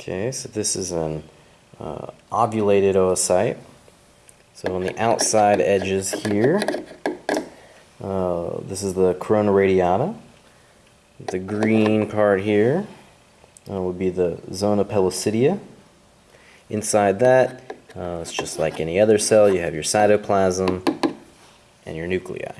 Okay, so this is an uh, ovulated oocyte. So on the outside edges here, uh, this is the corona radiata. The green part here uh, would be the zona pellucida. Inside that, uh, it's just like any other cell. You have your cytoplasm and your nuclei.